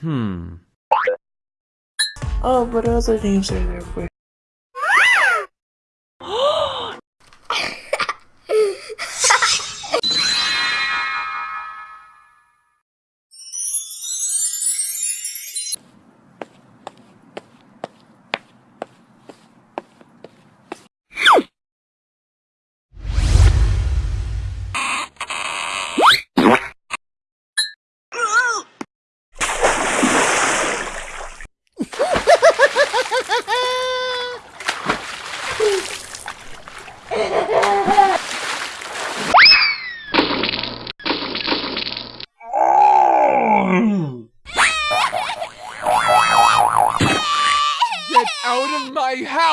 Hmm. Oh, but other names are there. for.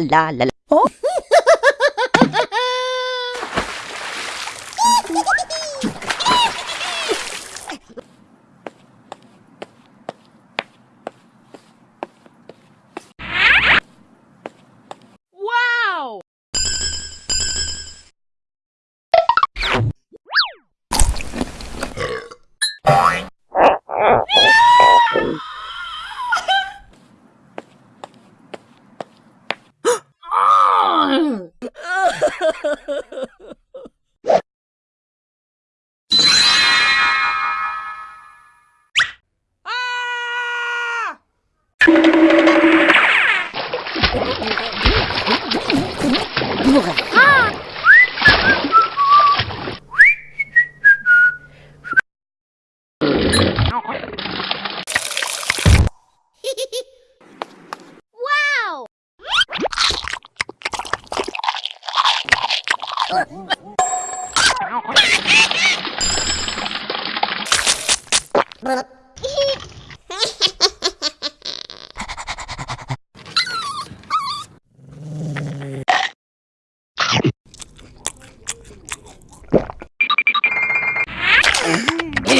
la la la la. Oh? Blah.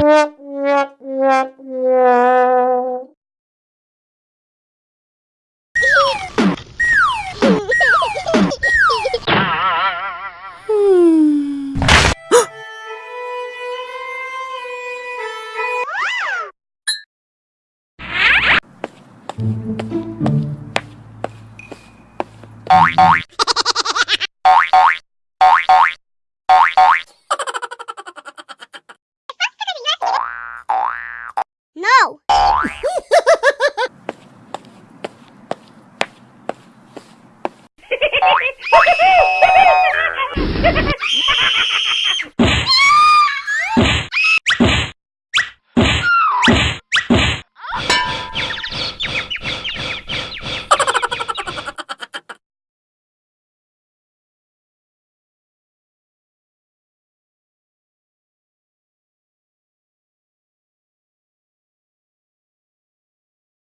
Bye.